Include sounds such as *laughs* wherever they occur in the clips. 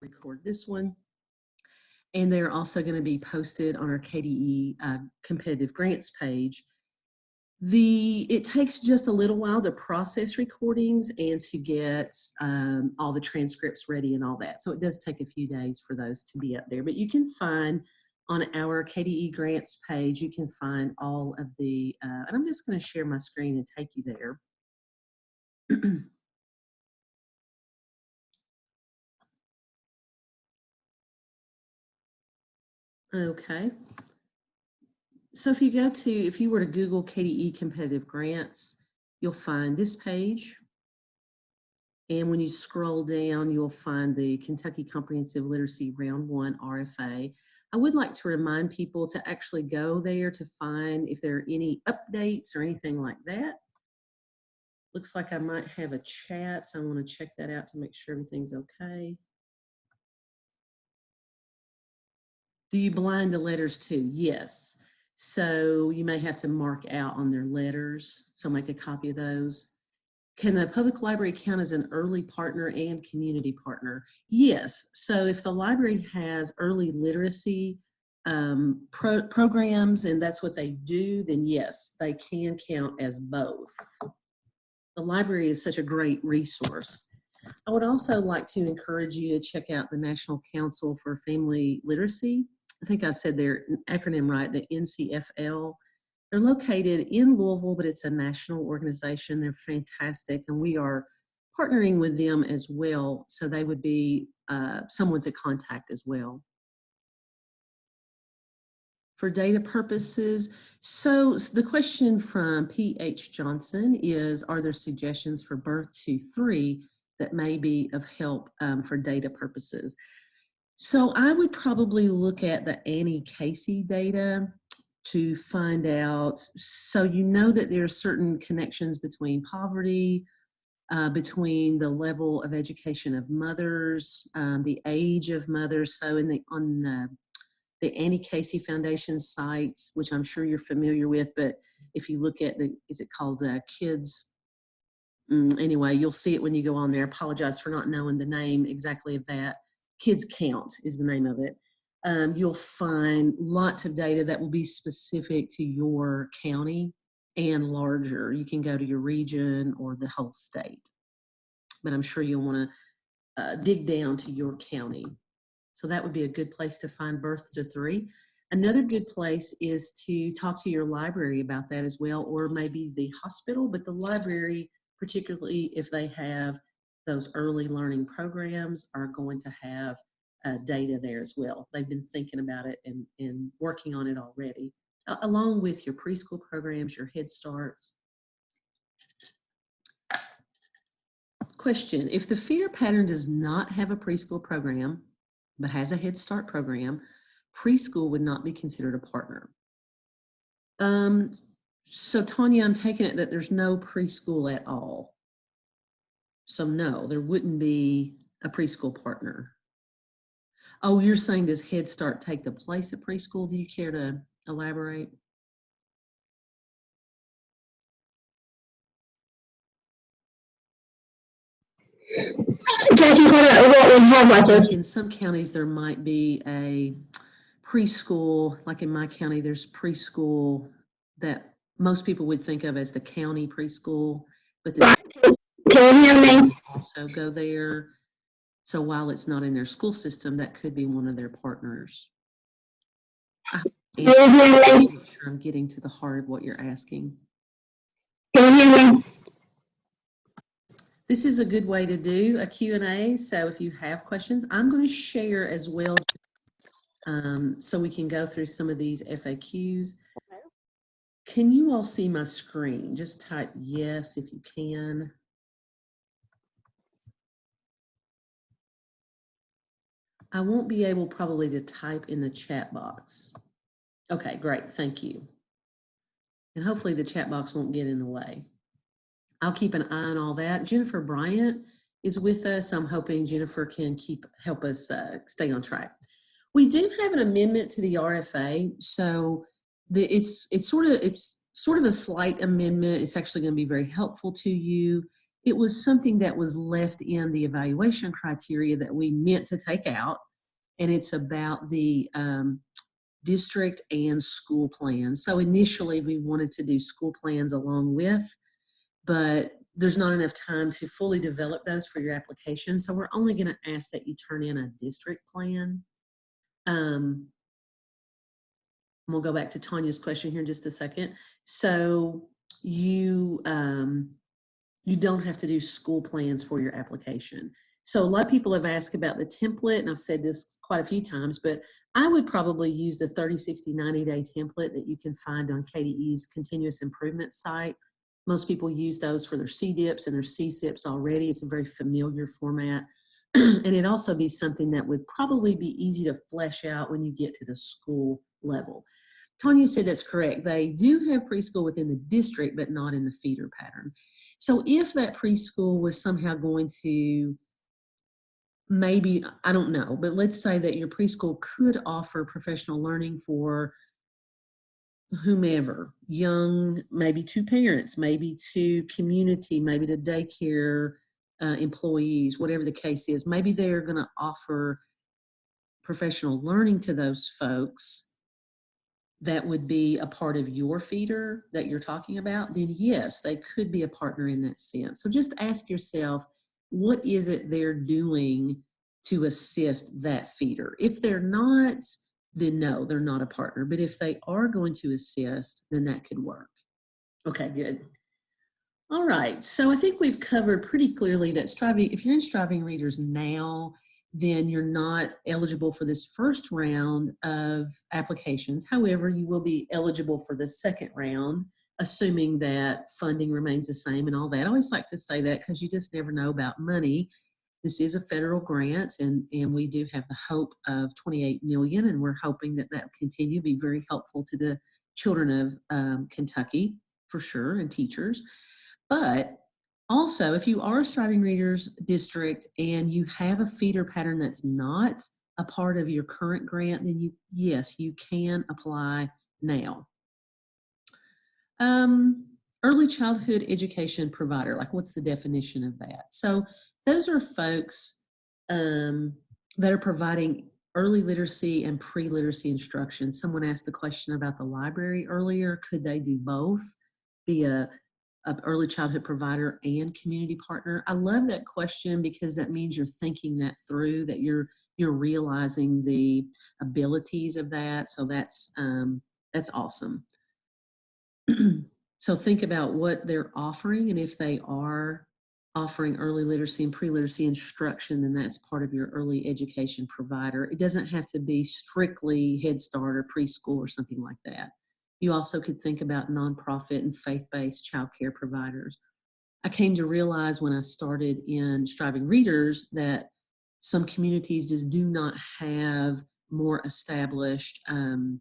record this one. And they're also going to be posted on our KDE uh, competitive grants page. The It takes just a little while to process recordings and to get um, all the transcripts ready and all that. So it does take a few days for those to be up there. But you can find on our KDE grants page, you can find all of the, uh, and I'm just going to share my screen and take you there. *clears throat* okay. So if you go to, if you were to Google KDE competitive grants, you'll find this page. And when you scroll down, you'll find the Kentucky Comprehensive Literacy Round 1 RFA. I would like to remind people to actually go there to find if there are any updates or anything like that. Looks like I might have a chat, so I want to check that out to make sure everything's okay. Do you blind the letters too? Yes. So you may have to mark out on their letters. So make a copy of those. Can the public library count as an early partner and community partner? Yes. So if the library has early literacy um, pro programs and that's what they do, then yes, they can count as both. The library is such a great resource. I would also like to encourage you to check out the National Council for Family Literacy. I think I said their acronym right, the NCFL. They're located in Louisville, but it's a national organization. They're fantastic, and we are partnering with them as well, so they would be uh, someone to contact as well. For data purposes, so the question from P.H. Johnson is, are there suggestions for birth to three that may be of help um, for data purposes? So I would probably look at the Annie Casey data to find out, so you know that there are certain connections between poverty, uh, between the level of education of mothers, um, the age of mothers. So in the, on the, the Annie Casey Foundation sites, which I'm sure you're familiar with, but if you look at the, is it called uh, Kids? Mm, anyway, you'll see it when you go on there. Apologize for not knowing the name exactly of that. Kids Count is the name of it um, you'll find lots of data that will be specific to your county and larger. You can go to your region or the whole state. But I'm sure you'll want to uh, dig down to your county. So that would be a good place to find birth to three. Another good place is to talk to your library about that as well, or maybe the hospital, but the library, particularly if they have those early learning programs, are going to have uh, data there as well. They've been thinking about it and, and working on it already, uh, along with your preschool programs, your Head Starts. Question, if the feeder pattern does not have a preschool program, but has a Head Start program, preschool would not be considered a partner. Um, so Tanya, I'm taking it that there's no preschool at all. So no, there wouldn't be a preschool partner. Oh, you're saying does Head Start take the place of preschool? Do you care to elaborate? Jackie, what we have like In some counties, there might be a preschool, like in my county, there's preschool that most people would think of as the county preschool, but the Can you hear me? also go there. So while it's not in their school system, that could be one of their partners. I'm sure I'm getting to the heart of what you're asking. Can you hear me? This is a good way to do a Q&A. So if you have questions, I'm going to share as well um, so we can go through some of these FAQs. Can you all see my screen? Just type yes if you can. I won't be able probably to type in the chat box. Okay, great, thank you. And hopefully the chat box won't get in the way. I'll keep an eye on all that. Jennifer Bryant is with us. I'm hoping Jennifer can keep help us uh, stay on track. We do have an amendment to the RFA, so the, it's it's sort of it's sort of a slight amendment. It's actually going to be very helpful to you it was something that was left in the evaluation criteria that we meant to take out. And it's about the um, district and school plans. So initially we wanted to do school plans along with, but there's not enough time to fully develop those for your application. So we're only gonna ask that you turn in a district plan. Um, we'll go back to Tanya's question here in just a second. So you, um, you don't have to do school plans for your application. So a lot of people have asked about the template, and I've said this quite a few times, but I would probably use the 30, 60, 90 day template that you can find on KDE's continuous improvement site. Most people use those for their CDIPs and their CSIPs already. It's a very familiar format. *clears throat* and it also be something that would probably be easy to flesh out when you get to the school level. Tanya said that's correct. They do have preschool within the district, but not in the feeder pattern. So if that preschool was somehow going to maybe, I don't know, but let's say that your preschool could offer professional learning for whomever, young, maybe to parents, maybe to community, maybe to daycare uh, employees, whatever the case is. Maybe they're going to offer professional learning to those folks that would be a part of your feeder that you're talking about, then yes, they could be a partner in that sense. So just ask yourself, what is it they're doing to assist that feeder? If they're not, then no, they're not a partner. But if they are going to assist, then that could work. Okay, good. All right, so I think we've covered pretty clearly that striving, if you're in striving readers now, then you're not eligible for this first round of applications. However, you will be eligible for the second round, assuming that funding remains the same and all that. I always like to say that because you just never know about money. This is a federal grant and, and we do have the hope of 28 million and we're hoping that that will continue to be very helpful to the children of um, Kentucky for sure and teachers. But also, if you are a Striving Readers District and you have a feeder pattern that's not a part of your current grant, then you, yes, you can apply now. Um, early childhood education provider, like what's the definition of that? So those are folks um, that are providing early literacy and pre-literacy instruction. Someone asked the question about the library earlier. Could they do both? Be a of early childhood provider and community partner? I love that question because that means you're thinking that through, that you're you're realizing the abilities of that. So that's um, that's awesome. *clears throat* so think about what they're offering, and if they are offering early literacy and pre-literacy instruction, then that's part of your early education provider. It doesn't have to be strictly Head Start or preschool or something like that. You also could think about nonprofit and faith-based childcare providers. I came to realize when I started in Striving Readers that some communities just do not have more established um,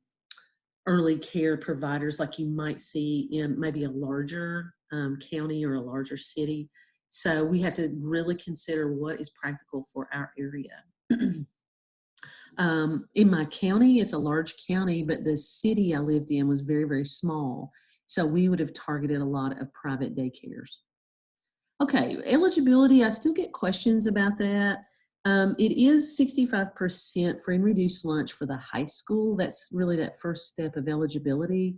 early care providers like you might see in maybe a larger um, county or a larger city. So we have to really consider what is practical for our area. *clears throat* Um, in my county, it's a large county, but the city I lived in was very, very small. So we would have targeted a lot of private daycares. Okay, eligibility, I still get questions about that. Um, it is 65% free and reduced lunch for the high school. That's really that first step of eligibility.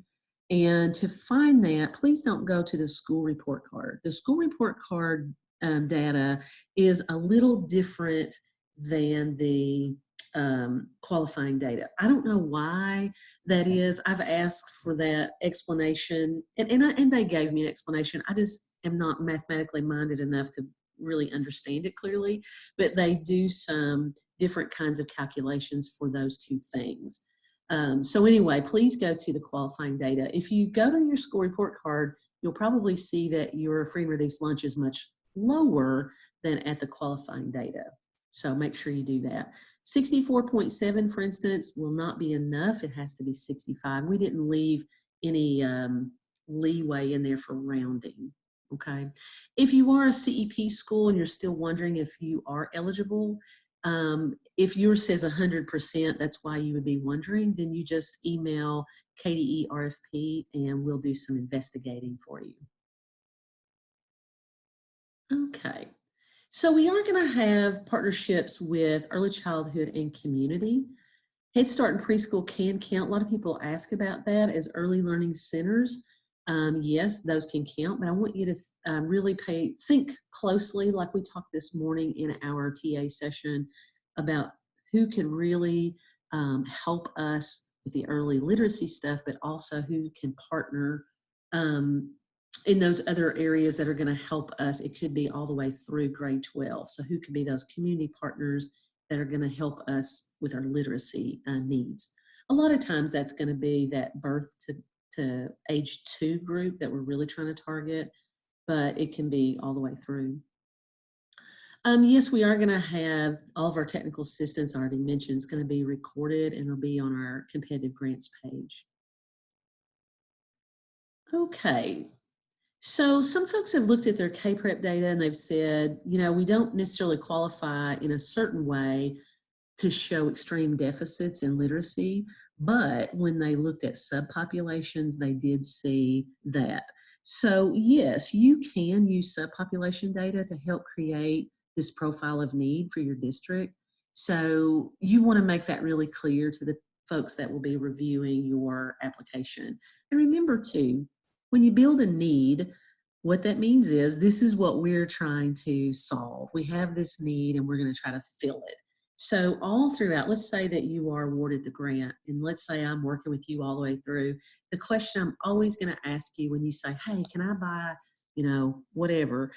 And to find that, please don't go to the school report card. The school report card um, data is a little different than the um, qualifying data. I don't know why that is. I've asked for that explanation and, and, I, and they gave me an explanation. I just am not mathematically minded enough to really understand it clearly, but they do some different kinds of calculations for those two things. Um, so anyway, please go to the qualifying data. If you go to your school report card, you'll probably see that your free and reduced lunch is much lower than at the qualifying data. So make sure you do that. 64.7, for instance, will not be enough. It has to be 65. We didn't leave any um, leeway in there for rounding, okay? If you are a CEP school and you're still wondering if you are eligible, um, if yours says 100%, that's why you would be wondering, then you just email KDE RFP and we'll do some investigating for you. Okay. So we are going to have partnerships with early childhood and community. Head Start and preschool can count. A lot of people ask about that as early learning centers. Um, yes, those can count, but I want you to um, really pay, think closely, like we talked this morning in our TA session about who can really um, help us with the early literacy stuff, but also who can partner um, in those other areas that are going to help us. It could be all the way through grade 12. So who could be those community partners that are going to help us with our literacy uh, needs? A lot of times that's going to be that birth to, to age two group that we're really trying to target, but it can be all the way through. Um, yes, we are going to have all of our technical assistance I already mentioned is going to be recorded and it'll be on our competitive grants page. Okay, so some folks have looked at their K-PREP data and they've said, you know, we don't necessarily qualify in a certain way to show extreme deficits in literacy, but when they looked at subpopulations, they did see that. So yes, you can use subpopulation data to help create this profile of need for your district. So you want to make that really clear to the folks that will be reviewing your application. And remember too, when you build a need, what that means is this is what we're trying to solve. We have this need and we're going to try to fill it. So all throughout, let's say that you are awarded the grant and let's say I'm working with you all the way through. The question I'm always going to ask you when you say, hey, can I buy, you know, whatever,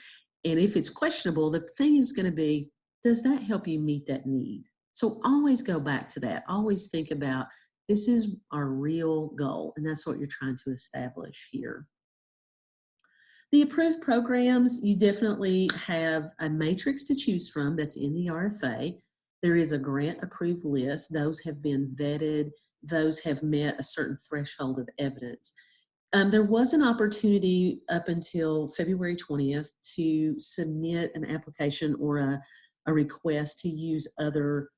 and if it's questionable, the thing is going to be, does that help you meet that need? So always go back to that. Always think about this is our real goal, and that's what you're trying to establish here. The approved programs, you definitely have a matrix to choose from that's in the RFA. There is a grant approved list. Those have been vetted. Those have met a certain threshold of evidence. Um, there was an opportunity up until February 20th to submit an application or a, a request to use other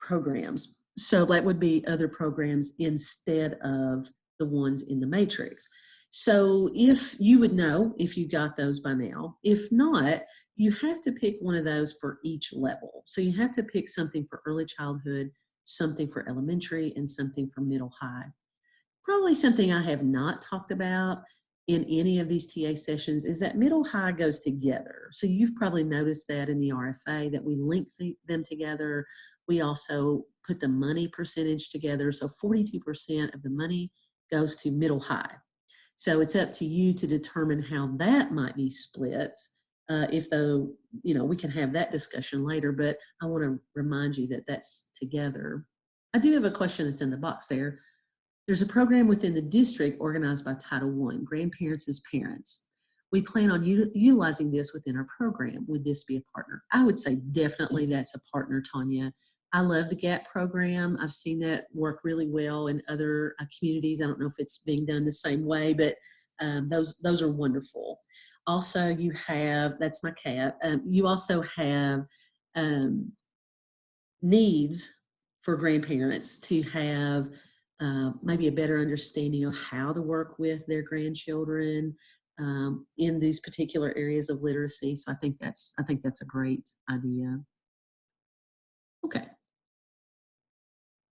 programs. So that would be other programs instead of the ones in the matrix. So if you would know if you got those by now, if not, you have to pick one of those for each level. So you have to pick something for early childhood, something for elementary, and something for middle high. Probably something I have not talked about in any of these TA sessions is that middle high goes together. So you've probably noticed that in the RFA that we link the, them together. We also put the money percentage together. So 42% of the money goes to middle high. So it's up to you to determine how that might be split. Uh, if though, you know, we can have that discussion later, but I want to remind you that that's together. I do have a question that's in the box there. There's a program within the district organized by Title I, Grandparents as Parents. We plan on utilizing this within our program. Would this be a partner? I would say definitely that's a partner, Tanya. I love the GAP program. I've seen that work really well in other uh, communities. I don't know if it's being done the same way, but um, those, those are wonderful. Also, you have, that's my cat, um, you also have um, needs for grandparents to have uh, maybe a better understanding of how to work with their grandchildren um, in these particular areas of literacy. So I think that's I think that's a great idea. Okay.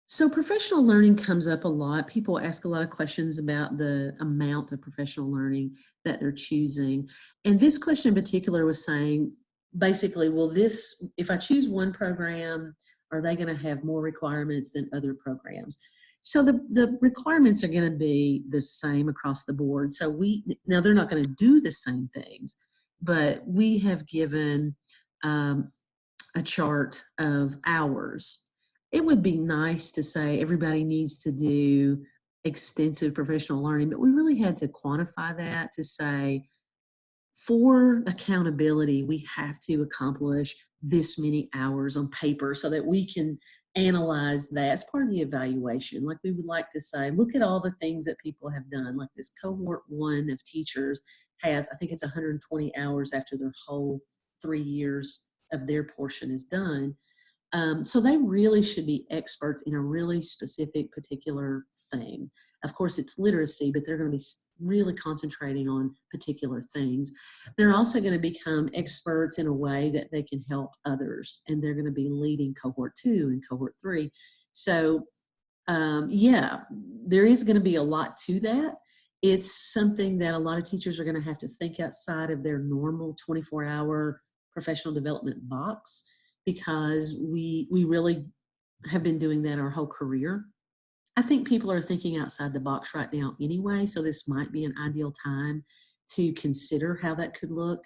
So professional learning comes up a lot. People ask a lot of questions about the amount of professional learning that they're choosing. And this question in particular was saying, basically, will this, if I choose one program, are they going to have more requirements than other programs? So the, the requirements are going to be the same across the board. So we, now they're not going to do the same things, but we have given um, a chart of hours. It would be nice to say everybody needs to do extensive professional learning, but we really had to quantify that to say, for accountability, we have to accomplish this many hours on paper so that we can analyze that as part of the evaluation. Like we would like to say, look at all the things that people have done. Like this cohort one of teachers has, I think it's 120 hours after their whole three years of their portion is done. Um, so they really should be experts in a really specific particular thing. Of course, it's literacy, but they're going to be really concentrating on particular things. They're also going to become experts in a way that they can help others, and they're going to be leading cohort two and cohort three. So, um, yeah, there is going to be a lot to that. It's something that a lot of teachers are going to have to think outside of their normal 24 hour professional development box because we we really have been doing that our whole career. I think people are thinking outside the box right now anyway, so this might be an ideal time to consider how that could look.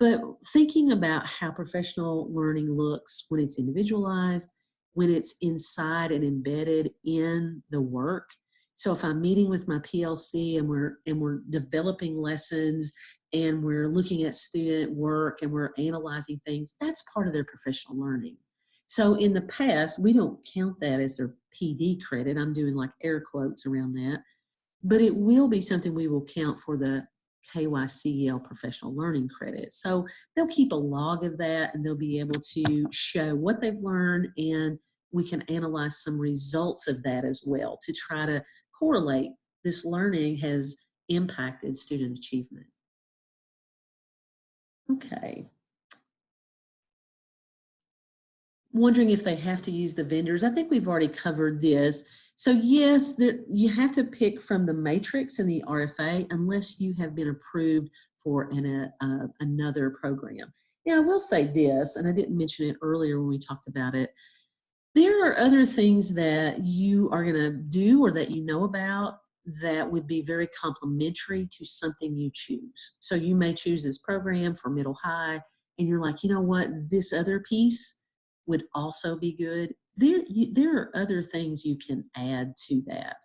But thinking about how professional learning looks when it's individualized, when it's inside and embedded in the work. So if I'm meeting with my PLC and we're and we're developing lessons and we're looking at student work and we're analyzing things, that's part of their professional learning. So in the past, we don't count that as their PD credit. I'm doing like air quotes around that. But it will be something we will count for the KYCEL professional learning credit. So they'll keep a log of that and they'll be able to show what they've learned and we can analyze some results of that as well to try to correlate this learning has impacted student achievement. Okay. Wondering if they have to use the vendors. I think we've already covered this. So yes, there, you have to pick from the matrix and the RFA unless you have been approved for an, uh, another program. Now I will say this, and I didn't mention it earlier when we talked about it. There are other things that you are going to do or that you know about that would be very complementary to something you choose. So you may choose this program for middle high, and you're like, you know what, this other piece would also be good. There, you, there are other things you can add to that.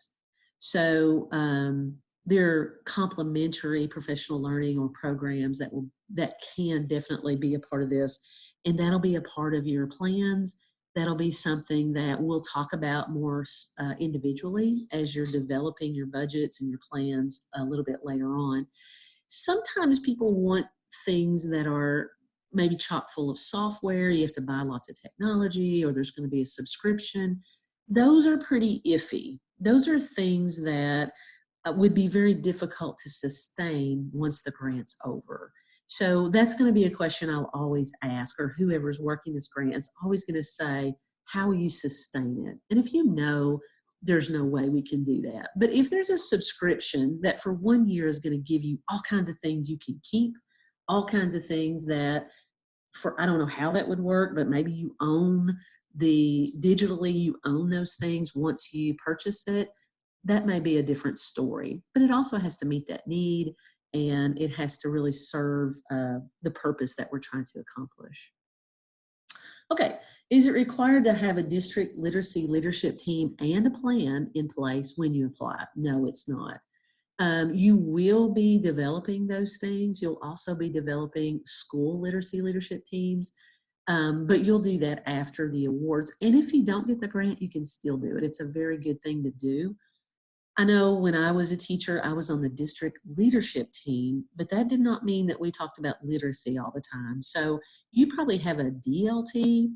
So um, there are complementary professional learning or programs that will that can definitely be a part of this, and that'll be a part of your plans that'll be something that we'll talk about more uh, individually as you're developing your budgets and your plans a little bit later on. Sometimes people want things that are maybe chock full of software, you have to buy lots of technology, or there's going to be a subscription. Those are pretty iffy. Those are things that uh, would be very difficult to sustain once the grant's over. So that's going to be a question I'll always ask, or whoever's working this grant is always going to say, how will you sustain it? And if you know there's no way we can do that. But if there's a subscription that for one year is going to give you all kinds of things you can keep, all kinds of things that for, I don't know how that would work, but maybe you own the, digitally you own those things once you purchase it, that may be a different story. But it also has to meet that need and it has to really serve uh, the purpose that we're trying to accomplish. Okay, is it required to have a district literacy leadership team and a plan in place when you apply? No, it's not. Um, you will be developing those things. You'll also be developing school literacy leadership teams, um, but you'll do that after the awards. And if you don't get the grant, you can still do it. It's a very good thing to do. I know when I was a teacher, I was on the district leadership team, but that did not mean that we talked about literacy all the time. So you probably have a DLT,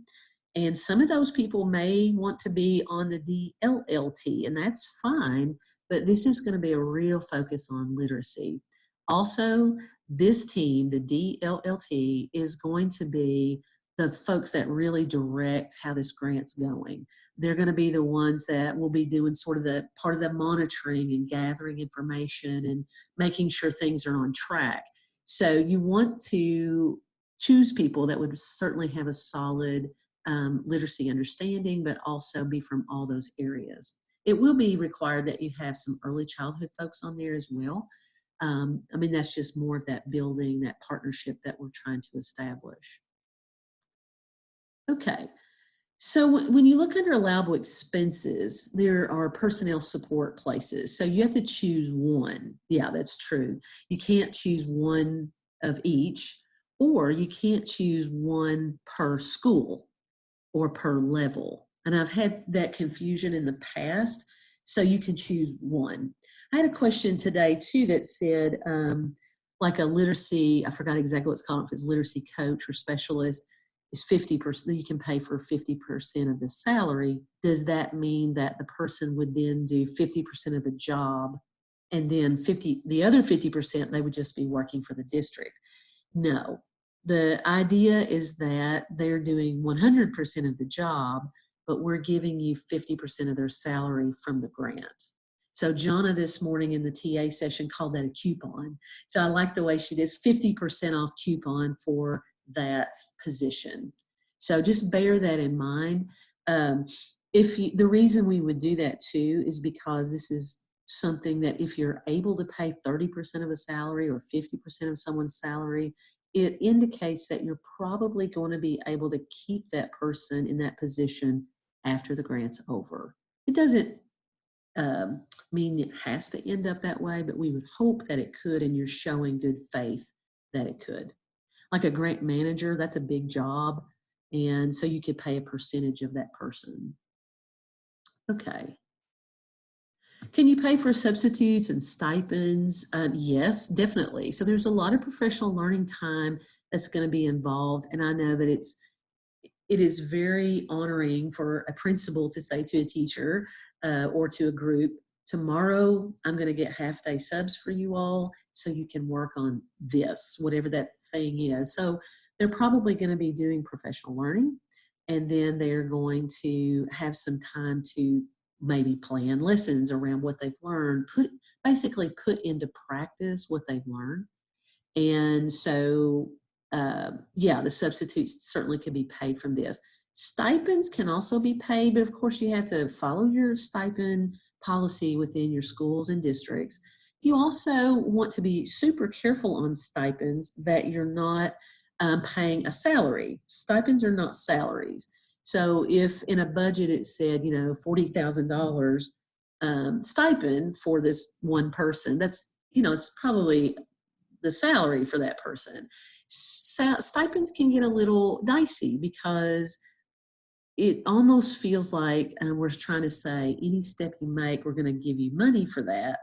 and some of those people may want to be on the DLLT, and that's fine, but this is going to be a real focus on literacy. Also, this team, the DLLT, is going to be the folks that really direct how this grant's going. They're going to be the ones that will be doing sort of the part of the monitoring and gathering information and making sure things are on track. So you want to choose people that would certainly have a solid um, literacy understanding, but also be from all those areas. It will be required that you have some early childhood folks on there as well. Um, I mean, that's just more of that building, that partnership that we're trying to establish. Okay, so when you look under allowable expenses, there are personnel support places. So you have to choose one. Yeah, that's true. You can't choose one of each, or you can't choose one per school or per level. And I've had that confusion in the past, so you can choose one. I had a question today too that said, um, like a literacy, I forgot exactly what's called, if it's literacy coach or specialist, is 50%, you can pay for 50% of the salary, does that mean that the person would then do 50% of the job and then 50, the other 50%, they would just be working for the district? No. The idea is that they're doing 100% of the job, but we're giving you 50% of their salary from the grant. So Jonna this morning in the TA session called that a coupon. So I like the way she does 50% off coupon for that position. So just bear that in mind. Um, if you, the reason we would do that too is because this is something that if you're able to pay 30% of a salary or 50% of someone's salary, it indicates that you're probably going to be able to keep that person in that position after the grant's over. It doesn't um, mean it has to end up that way, but we would hope that it could and you're showing good faith that it could. Like a grant manager, that's a big job. And so you could pay a percentage of that person. Okay. Can you pay for substitutes and stipends? Um, yes, definitely. So there's a lot of professional learning time that's going to be involved. And I know that it's it is very honoring for a principal to say to a teacher uh, or to a group, tomorrow I'm going to get half day subs for you all so you can work on this, whatever that thing is. So they're probably going to be doing professional learning and then they're going to have some time to maybe plan lessons around what they've learned, put basically put into practice what they've learned. And so, uh, yeah, the substitutes certainly can be paid from this. Stipends can also be paid, but of course you have to follow your stipend policy within your schools and districts. You also want to be super careful on stipends that you're not um, paying a salary. Stipends are not salaries. So if in a budget it said, you know, $40,000 um, stipend for this one person, that's, you know, it's probably the salary for that person. Sa stipends can get a little dicey because it almost feels like we're trying to say any step you make, we're going to give you money for that.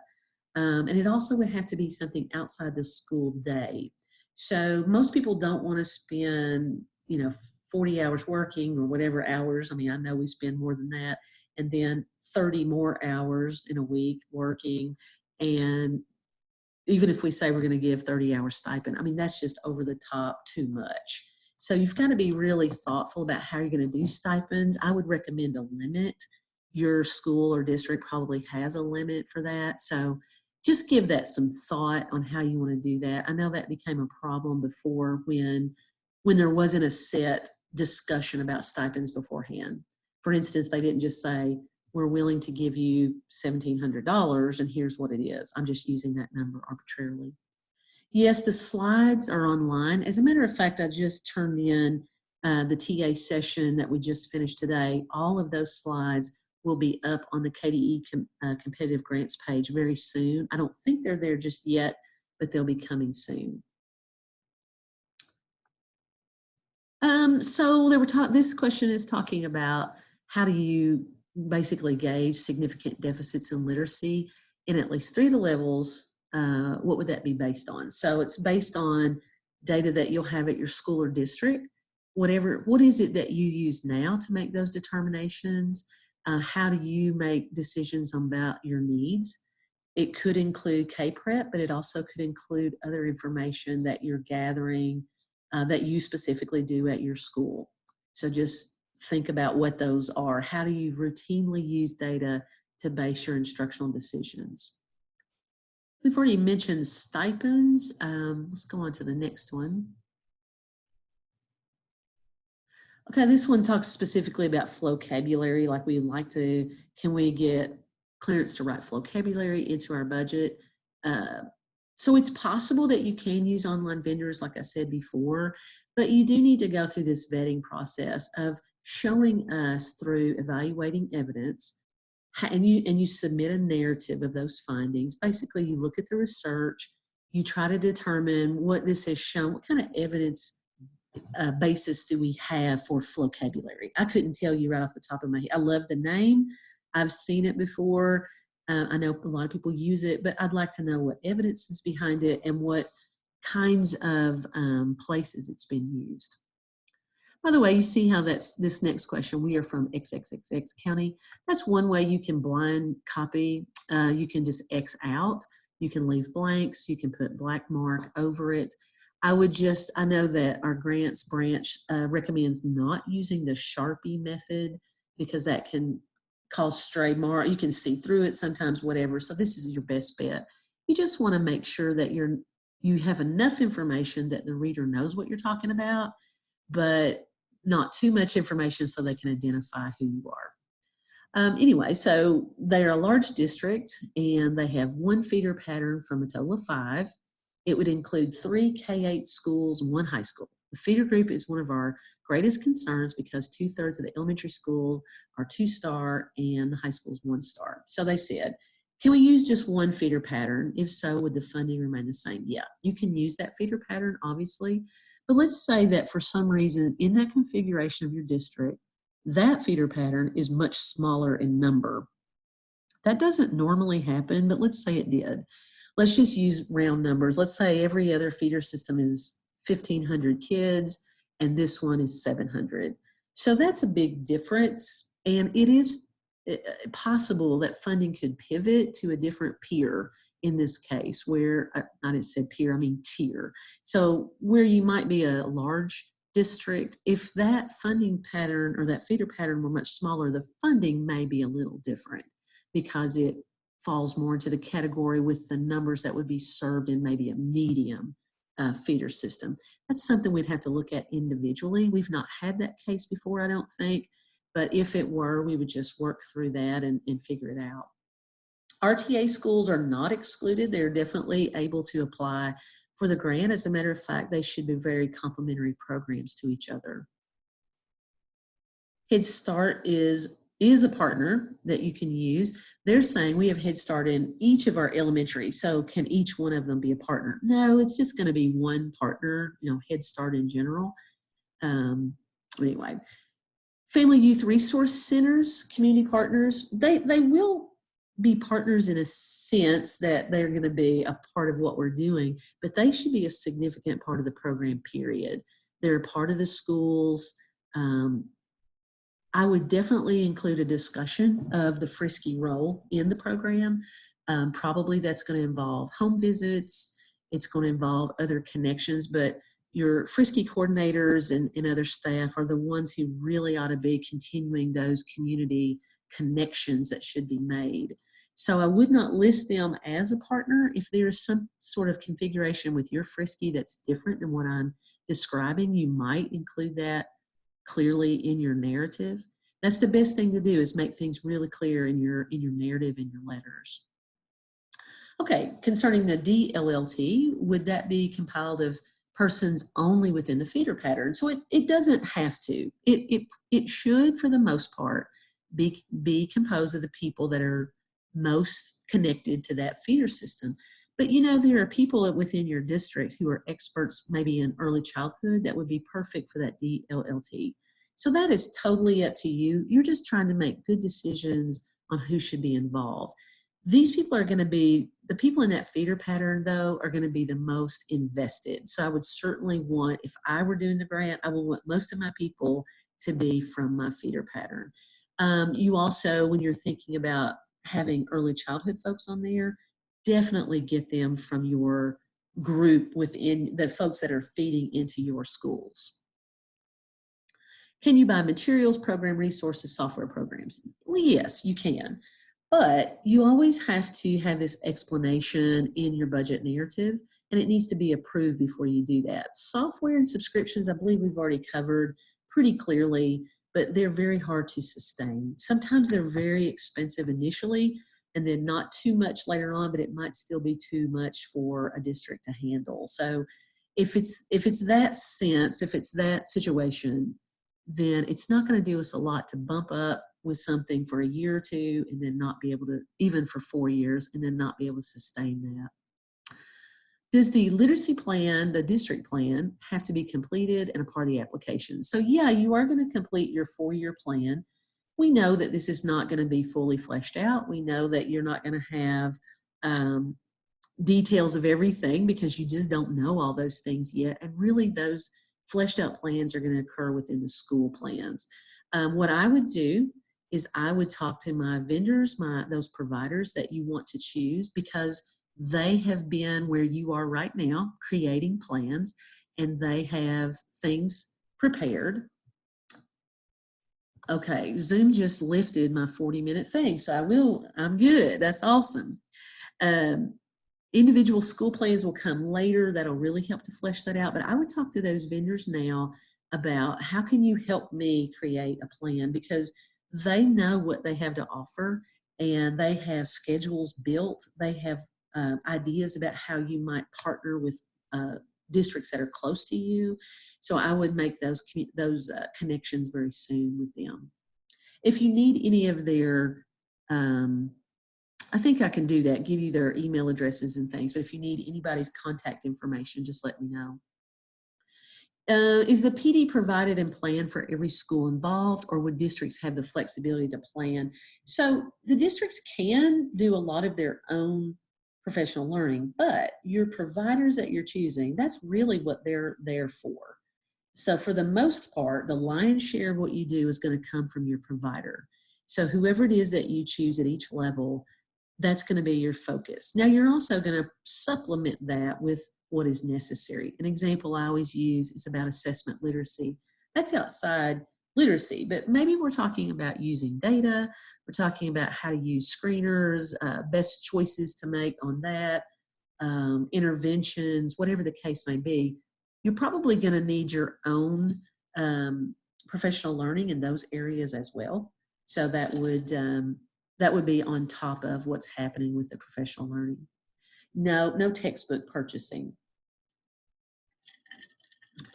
Um, and it also would have to be something outside the school day. So most people don't want to spend, you know, 40 hours working or whatever hours. I mean, I know we spend more than that. And then 30 more hours in a week working. And even if we say we're going to give 30 hours stipend, I mean, that's just over the top too much. So you've got to be really thoughtful about how you're going to do stipends. I would recommend a limit. Your school or district probably has a limit for that. So just give that some thought on how you want to do that. I know that became a problem before when when there wasn't a set discussion about stipends beforehand. For instance, they didn't just say, we're willing to give you $1,700 and here's what it is. I'm just using that number arbitrarily. Yes, the slides are online. As a matter of fact, I just turned in uh, the TA session that we just finished today. All of those slides will be up on the KDE com uh, competitive grants page very soon. I don't think they're there just yet, but they'll be coming soon. Um, so there were this question is talking about how do you basically gauge significant deficits in literacy in at least three of the levels uh, what would that be based on? So it's based on data that you'll have at your school or district. Whatever, what is it that you use now to make those determinations? Uh, how do you make decisions about your needs? It could include K-PREP, but it also could include other information that you're gathering uh, that you specifically do at your school. So just think about what those are. How do you routinely use data to base your instructional decisions? We've already mentioned stipends. Um, let's go on to the next one. Okay, this one talks specifically about vocabulary, like we like to, can we get clearance to write vocabulary into our budget? Uh, so it's possible that you can use online vendors, like I said before, but you do need to go through this vetting process of showing us through evaluating evidence and you and you submit a narrative of those findings. Basically you look at the research you try to determine what this has shown what kind of evidence uh, basis do we have for vocabulary? I couldn't tell you right off the top of my head i love the name i've seen it before uh, i know a lot of people use it but i'd like to know what evidence is behind it and what kinds of um, places it's been used By the way, you see how that's this next question. We are from XXXX County. That's one way you can blind copy. Uh, you can just X out. You can leave blanks. You can put black mark over it. I would just, I know that our grants branch uh, recommends not using the Sharpie method because that can cause stray mark. You can see through it sometimes, whatever. So this is your best bet. You just want to make sure that you're you have enough information that the reader knows what you're talking about, but not too much information so they can identify who you are. Um, anyway, so they're a large district and they have one feeder pattern from a total of five. It would include three K-8 schools, one high school. The feeder group is one of our greatest concerns because two thirds of the elementary schools are two star and the high school is one star. So they said, can we use just one feeder pattern? If so, would the funding remain the same? Yeah, you can use that feeder pattern, obviously. But let's say that for some reason in that configuration of your district, that feeder pattern is much smaller in number. That doesn't normally happen, but let's say it did. Let's just use round numbers. Let's say every other feeder system is 1,500 kids and this one is 700. So that's a big difference. And it is uh, possible that funding could pivot to a different peer in this case where I didn't say peer, I mean tier. So where you might be a large district, if that funding pattern or that feeder pattern were much smaller, the funding may be a little different because it falls more into the category with the numbers that would be served in maybe a medium uh, feeder system. That's something we'd have to look at individually. We've not had that case before, I don't think, but if it were, we would just work through that and, and figure it out. RTA schools are not excluded. They're definitely able to apply for the grant. As a matter of fact, they should be very complementary programs to each other. Head Start is, is a partner that you can use. They're saying we have Head Start in each of our elementary, so can each one of them be a partner? No, it's just gonna be one partner, you know, Head Start in general. Um, anyway, Family Youth Resource Centers, community partners, they, they will be partners in a sense that they're going to be a part of what we're doing, but they should be a significant part of the program, period. They're part of the schools. Um, I would definitely include a discussion of the FRYSC role in the program. Um, probably that's going to involve home visits. It's going to involve other connections, but your FRYSC coordinators and, and other staff are the ones who really ought to be continuing those community connections that should be made. So I would not list them as a partner. If there's some sort of configuration with your FRYSC that's different than what I'm describing, you might include that clearly in your narrative. That's the best thing to do is make things really clear in your, in your narrative and your letters. Okay, concerning the DLLT, would that be compiled of persons only within the feeder pattern? So it, it doesn't have to. It, it, it should, for the most part, be, be composed of the people that are most connected to that feeder system. But you know, there are people within your district who are experts maybe in early childhood that would be perfect for that DLLT. So that is totally up to you. You're just trying to make good decisions on who should be involved. These people are going to be, the people in that feeder pattern though, are going to be the most invested. So I would certainly want, if I were doing the grant, I would want most of my people to be from my feeder pattern. Um, you also, when you're thinking about having early childhood folks on there, definitely get them from your group within the folks that are feeding into your schools. Can you buy materials, program resources, software programs? Well, yes, you can. But you always have to have this explanation in your budget narrative, and it needs to be approved before you do that. Software and subscriptions, I believe we've already covered pretty clearly but they're very hard to sustain. Sometimes they're very expensive initially and then not too much later on, but it might still be too much for a district to handle. So if it's, if it's that sense, if it's that situation, then it's not going to do us a lot to bump up with something for a year or two and then not be able to, even for four years, and then not be able to sustain that. Does the literacy plan, the district plan, have to be completed and a part of the application? So yeah, you are going to complete your four-year plan. We know that this is not going to be fully fleshed out. We know that you're not going to have um, details of everything because you just don't know all those things yet. And really those fleshed out plans are going to occur within the school plans. Um, what I would do is I would talk to my vendors, my those providers that you want to choose because they have been where you are right now creating plans and they have things prepared. Okay, Zoom just lifted my 40 minute thing, so I will, I'm good. That's awesome. Um, individual school plans will come later. That'll really help to flesh that out. But I would talk to those vendors now about how can you help me create a plan because they know what they have to offer and they have schedules built. They have uh, ideas about how you might partner with uh, districts that are close to you. So I would make those those uh, connections very soon with them. If you need any of their, um, I think I can do that, give you their email addresses and things, but if you need anybody's contact information, just let me know. Uh, is the PD provided and planned for every school involved or would districts have the flexibility to plan? So the districts can do a lot of their own professional learning, but your providers that you're choosing, that's really what they're there for. So for the most part, the lion's share of what you do is going to come from your provider. So whoever it is that you choose at each level, that's going to be your focus. Now you're also going to supplement that with what is necessary. An example I always use is about assessment literacy. That's outside literacy, but maybe we're talking about using data, we're talking about how to use screeners, uh, best choices to make on that, um, interventions, whatever the case may be. You're probably going to need your own um, professional learning in those areas as well. So that would um, that would be on top of what's happening with the professional learning. No, no textbook purchasing.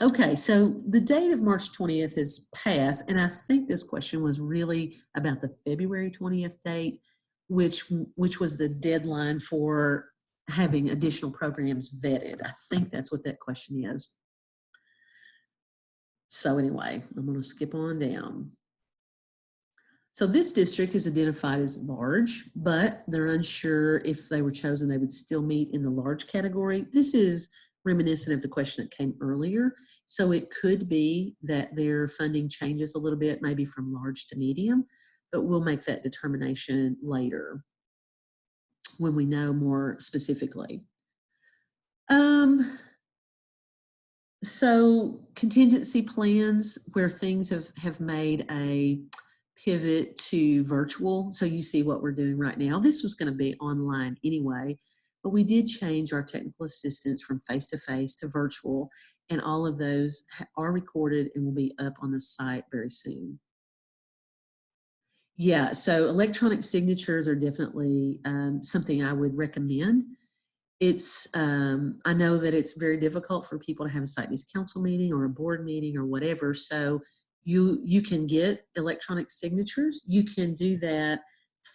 Okay, so the date of March 20th is passed, and I think this question was really about the February 20th date, which which was the deadline for having additional programs vetted. I think that's what that question is. So anyway, I'm going to skip on down. So this district is identified as large, but they're unsure if they were chosen, they would still meet in the large category. This is reminiscent of the question that came earlier. So it could be that their funding changes a little bit, maybe from large to medium, but we'll make that determination later when we know more specifically. Um, so contingency plans where things have, have made a pivot to virtual. So you see what we're doing right now. This was going to be online anyway, but we did change our technical assistance from face-to-face -to, -face to virtual, and all of those are recorded and will be up on the site very soon. Yeah, so electronic signatures are definitely um, something I would recommend. It's, um, I know that it's very difficult for people to have a site-based council meeting or a board meeting or whatever, so you, you can get electronic signatures. You can do that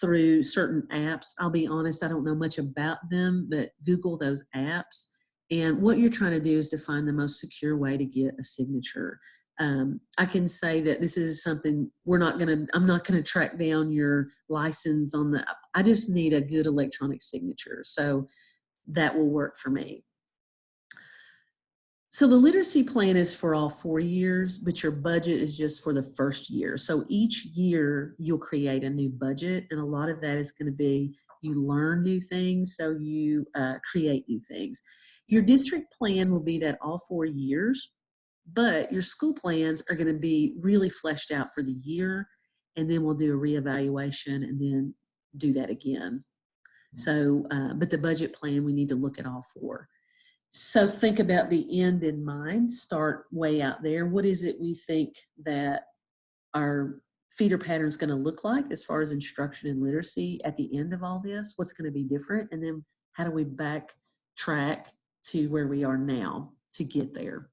through certain apps. I'll be honest, I don't know much about them, but Google those apps. And what you're trying to do is to find the most secure way to get a signature. Um, I can say that this is something we're not going to, I'm not going to track down your license on the, I just need a good electronic signature. So that will work for me. So the literacy plan is for all four years, but your budget is just for the first year. So each year you'll create a new budget and a lot of that is gonna be you learn new things, so you uh, create new things. Your district plan will be that all four years, but your school plans are gonna be really fleshed out for the year and then we'll do a reevaluation and then do that again. So, uh, but the budget plan, we need to look at all four. So think about the end in mind, start way out there. What is it we think that our feeder pattern is going to look like as far as instruction and literacy at the end of all this? What's going to be different? And then how do we backtrack to where we are now to get there?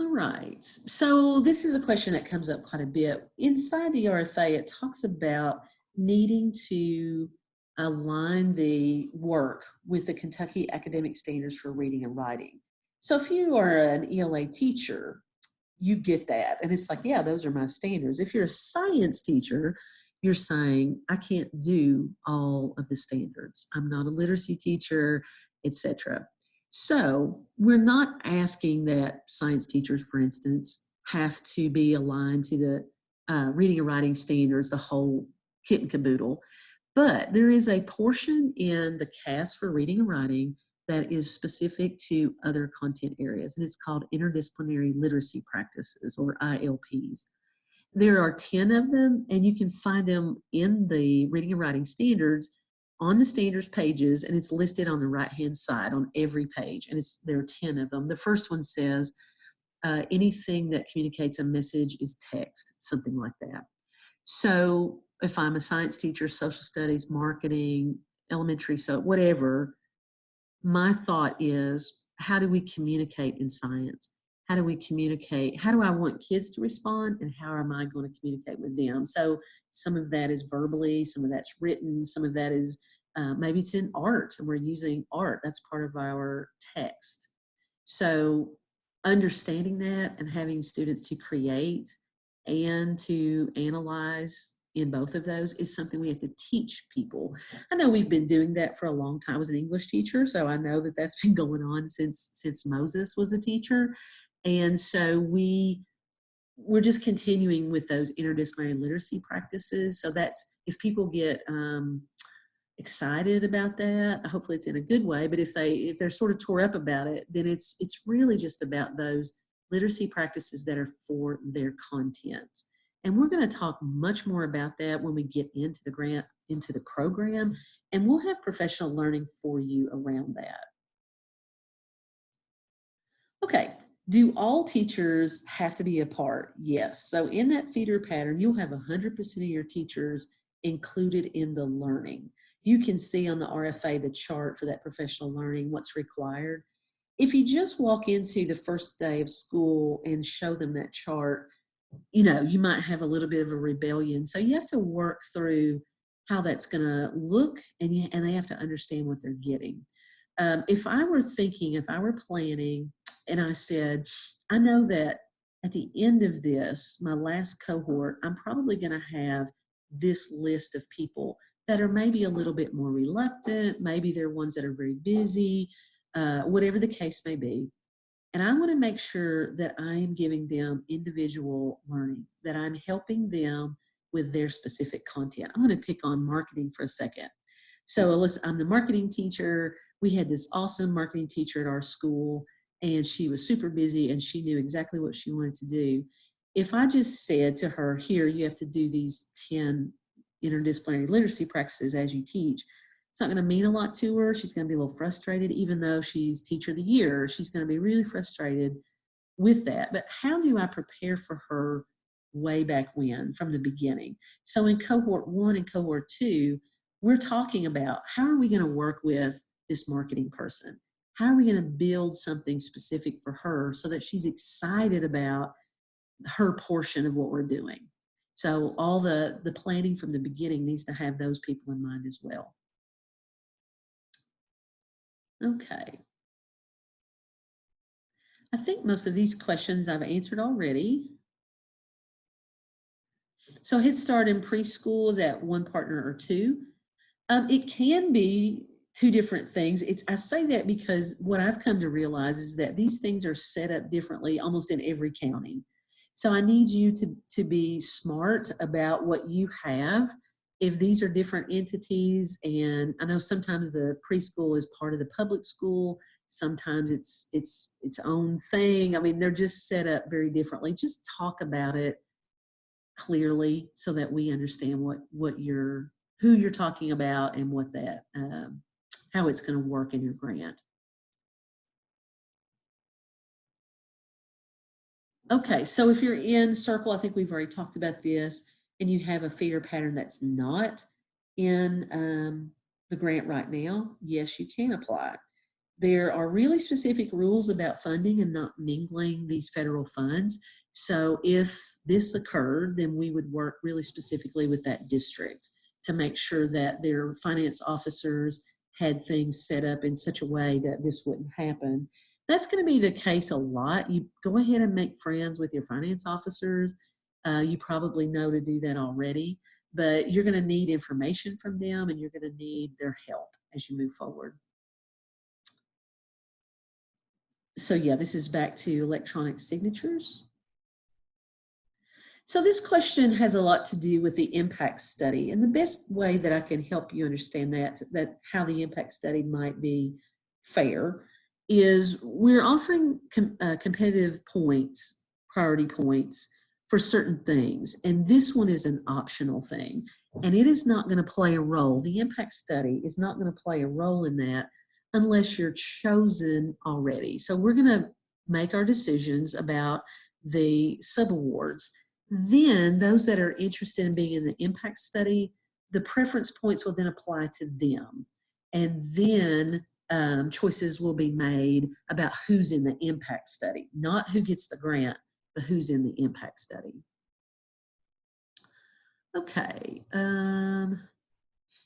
All right, so this is a question that comes up quite a bit. Inside the RFA, it talks about needing to align the work with the Kentucky Academic Standards for Reading and Writing. So if you are an ELA teacher, you get that. And it's like, yeah, those are my standards. If you're a science teacher, you're saying, I can't do all of the standards. I'm not a literacy teacher, etc. So we're not asking that science teachers, for instance, have to be aligned to the uh, reading and writing standards, the whole kit and caboodle. But there is a portion in the KAS for reading and writing that is specific to other content areas, and it's called interdisciplinary literacy practices or ILPs. There are 10 of them, and you can find them in the reading and writing standards on the standards pages, and it's listed on the right-hand side on every page, and it's there are 10 of them. The first one says, uh, anything that communicates a message is text, something like that. So if I'm a science teacher, social studies, marketing, elementary, so whatever, my thought is, how do we communicate in science? How do we communicate? How do I want kids to respond and how am I going to communicate with them? So some of that is verbally, some of that's written, some of that is uh, maybe it's in art and we're using art. That's part of our text. So understanding that and having students to create and to analyze in both of those is something we have to teach people. I know we've been doing that for a long time as an English teacher, so I know that that's *laughs* been going on since since Moses was a teacher. And so we we're just continuing with those interdisciplinary literacy practices. So that's if people get um, excited about that, hopefully it's in a good way. But if they if they're sort of tore up about it, then it's it's really just about those literacy practices that are for their content. And we're going to talk much more about that when we get into the grant, into the program, and we'll have professional learning for you around that. Okay, do all teachers have to be a part? Yes. So in that feeder pattern, you'll have 100% of your teachers included in the learning. You can see on the RFA the chart for that professional learning, what's required. If you just walk into the first day of school and show them that chart, you know, you might have a little bit of a rebellion. So you have to work through how that's going to look and, you, and they have to understand what they're getting. Um, if I were thinking, if I were planning and I said, I know that at the end of this, my last cohort, I'm probably going to have this list of people that are maybe a little bit more reluctant, maybe they're ones that are very busy, uh, whatever the case may be. And I want to make sure that I am giving them individual learning, that I'm helping them with their specific content. I'm going to pick on marketing for a second. So Alyssa, I'm the marketing teacher. We had this awesome marketing teacher at our school and she was super busy and she knew exactly what she wanted to do. If I just said to her, here, you have to do these 10 interdisciplinary literacy practices as you teach, it's not going to mean a lot to her. She's going to be a little frustrated, even though she's teacher of the year. She's going to be really frustrated with that. But how do I prepare for her way back when, from the beginning? So in cohort one and cohort two, we're talking about how are we going to work with this marketing person? How are we going to build something specific for her so that she's excited about her portion of what we're doing? So all the, the planning from the beginning needs to have those people in mind as well. Okay. I think most of these questions I've answered already. So Head Start in preschool is at one partner or two. Um, it can be two different things. It's I say that because what I've come to realize is that these things are set up differently almost in every county. So I need you to, to be smart about what you have if these are different entities and I know sometimes the preschool is part of the public school, sometimes it's it's its own thing. I mean, they're just set up very differently. Just talk about it clearly so that we understand what what you're who you're talking about and what that um, how it's going to work in your grant. Okay, so if you're in circle, I think we've already talked about this and you have a feeder pattern that's not in um, the grant right now, yes, you can apply. There are really specific rules about funding and not mingling these federal funds. So if this occurred, then we would work really specifically with that district to make sure that their finance officers had things set up in such a way that this wouldn't happen. That's going to be the case a lot. You go ahead and make friends with your finance officers uh, you probably know to do that already, but you're going to need information from them and you're going to need their help as you move forward. so yeah, this is back to electronic signatures. So this question has a lot to do with the impact study and the best way that I can help you understand that, that how the impact study might be fair is we're offering com uh, competitive points, priority points for certain things. And this one is an optional thing and it is not gonna play a role. The impact study is not gonna play a role in that unless you're chosen already. So we're gonna make our decisions about the subawards then those that are interested in being in the impact study, the preference points will then apply to them. And then um, choices will be made about who's in the impact study, not who gets the grant, but who's in the impact study. Okay. Um,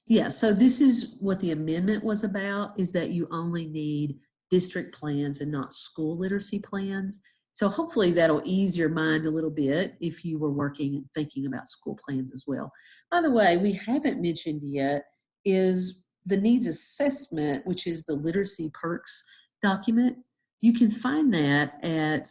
yeah, so this is what the amendment was about, is that you only need district plans and not school literacy plans. So hopefully that'll ease your mind a little bit if you were working and thinking about school plans as well. By the way, we haven't mentioned yet is the needs assessment, which is the literacy perks document. You can find that at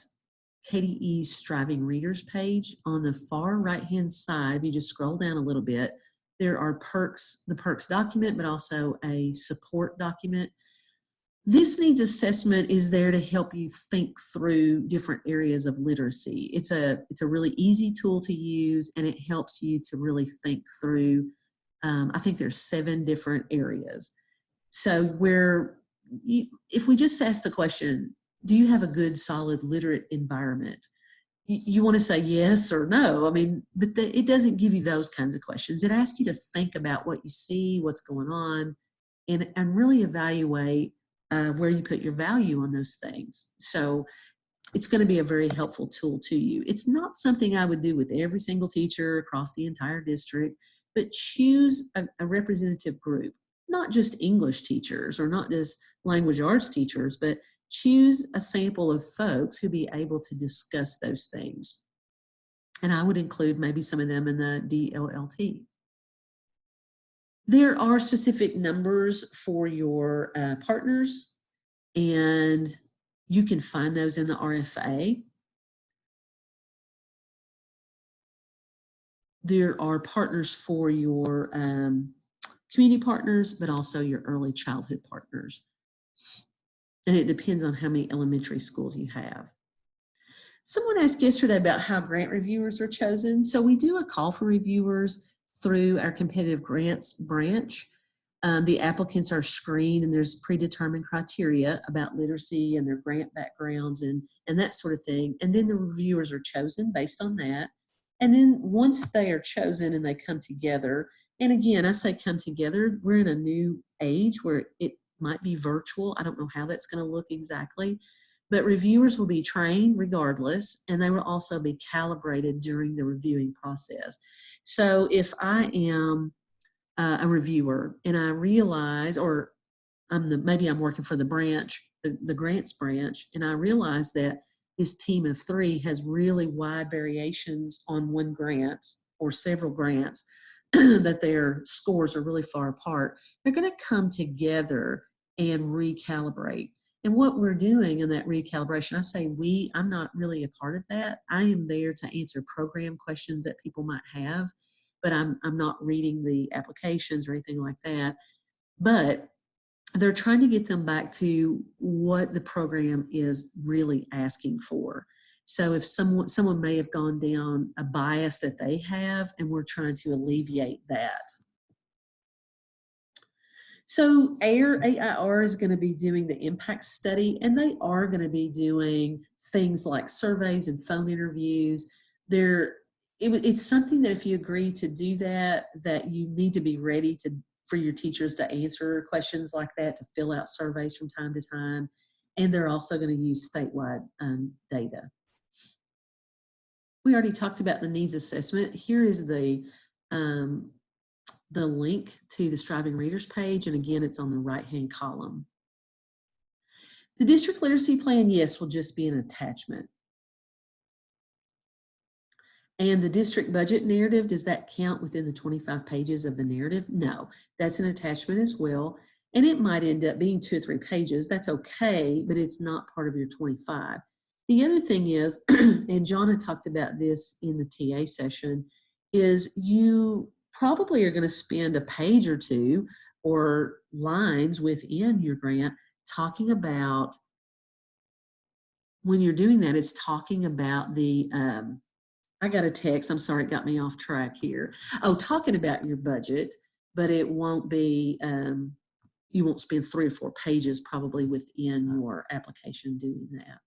KDE's Striving Readers page on the far right hand side. if You just scroll down a little bit. There are perks, the perks document, but also a support document this needs assessment is there to help you think through different areas of literacy. It's a, it's a really easy tool to use and it helps you to really think through, um, I think there's seven different areas. So where, you, if we just ask the question, do you have a good solid literate environment? You, want to say yes or no. I mean, but the, it doesn't give you those kinds of questions. It asks you to think about what you see, what's going on, and, and really evaluate uh, where you put your value on those things. So it's going to be a very helpful tool to you. It's not something I would do with every single teacher across the entire district, but choose a, a representative group, not just English teachers or not just language arts teachers, but choose a sample of folks who be able to discuss those things. And I would include maybe some of them in the DLLT. There are specific numbers for your uh, partners and you can find those in the RFA. There are partners for your um, community partners, but also your early childhood partners. And it depends on how many elementary schools you have. Someone asked yesterday about how grant reviewers are chosen. So we do a call for reviewers through our competitive grants branch. Um, the applicants are screened and there's predetermined criteria about literacy and their grant backgrounds and, and that sort of thing. And then the reviewers are chosen based on that. And then once they are chosen and they come together, and again, I say come together, we're in a new age where it might be virtual. I don't know how that's going to look exactly, but reviewers will be trained regardless, and they will also be calibrated during the reviewing process. So if I am uh, a reviewer and I realize, or I'm the, maybe I'm working for the branch, the, the grants branch, and I realize that this team of three has really wide variations on one grant or several grants, *clears throat* that their scores are really far apart, they're going to come together and recalibrate. And what we're doing in that recalibration, I say we, I'm not really a part of that. I am there to answer program questions that people might have, but I'm, I'm not reading the applications or anything like that. But they're trying to get them back to what the program is really asking for. So if someone, someone may have gone down a bias that they have, and we're trying to alleviate that. So AIR, AIR is going to be doing the impact study and they are going to be doing things like surveys and phone interviews. They're, it, it's something that if you agree to do that, that you need to be ready to for your teachers to answer questions like that, to fill out surveys from time to time. And they're also going to use statewide um, data. We already talked about the needs assessment. Here is the um, the link to the Striving Readers page, and again, it's on the right-hand column. The district literacy plan, yes, will just be an attachment. And the district budget narrative, does that count within the 25 pages of the narrative? No, that's an attachment as well. And it might end up being two or three pages. That's okay, but it's not part of your 25. The other thing is, *clears throat* and John had talked about this in the TA session, is you probably are going to spend a page or two or lines within your grant talking about when you're doing that it's talking about the um, i got a text i'm sorry it got me off track here. Oh talking about your budget but it won't be um, you won't spend three or four pages probably within your application doing that.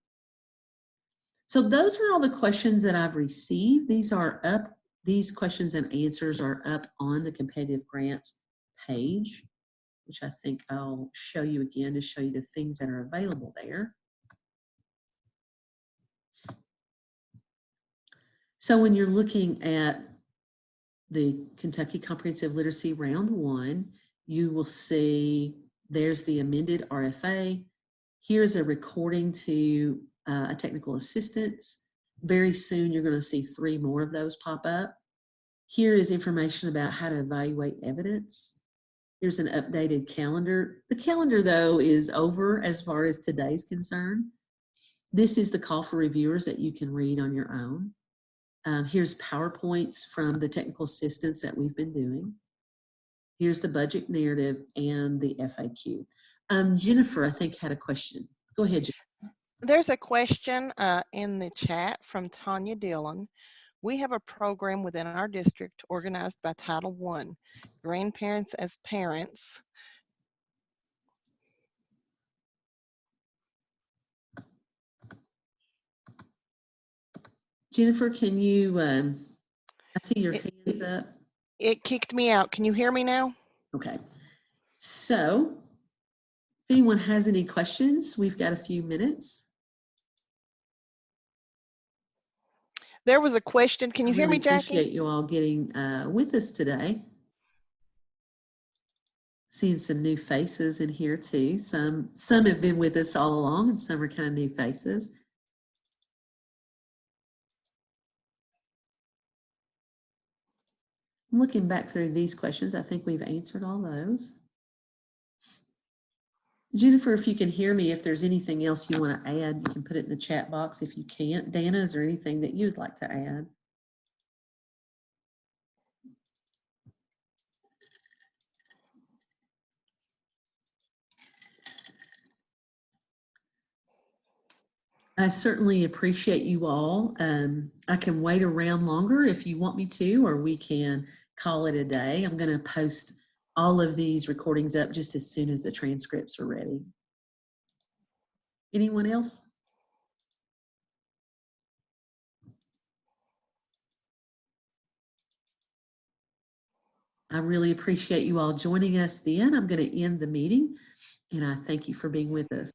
So those are all the questions that i've received. These are up these questions and answers are up on the competitive grants page, which I think I'll show you again to show you the things that are available there. So when you're looking at the Kentucky Comprehensive Literacy Round 1, you will see there's the amended RFA. Here's a recording to uh, a technical assistance. Very soon you're going to see three more of those pop up. Here is information about how to evaluate evidence. Here's an updated calendar. The calendar, though, is over as far as today's concerned. This is the call for reviewers that you can read on your own. Um, here's PowerPoints from the technical assistance that we've been doing. Here's the budget narrative and the FAQ. Um, Jennifer, I think, had a question. Go ahead, Jennifer. There's a question uh, in the chat from Tanya Dillon. We have a program within our district organized by Title I, Grandparents as Parents. Jennifer, can you, um, I see your It- hands up. It kicked me out. Can you hear me now? Okay. So if anyone has any questions, we've got a few minutes. There was a question. Can you I hear me, really Appreciate you all getting uh, with us today. Seeing some new faces in here too. Some some have been with us all along, and some are kind of new faces. Looking back through these questions, I think we've answered all those. Jennifer, if you can hear me, if there's anything else you want to add, you can put it in the chat box. If you can't, Dana, is there anything that you'd like to add? I certainly appreciate you all. Um, I can wait around longer if you want me to, or we can call it a day. I'm going to post all of these recordings up just as soon as the transcripts are ready. Anyone else? I really appreciate you all joining us then. I'm going to end the meeting and I thank you for being with us.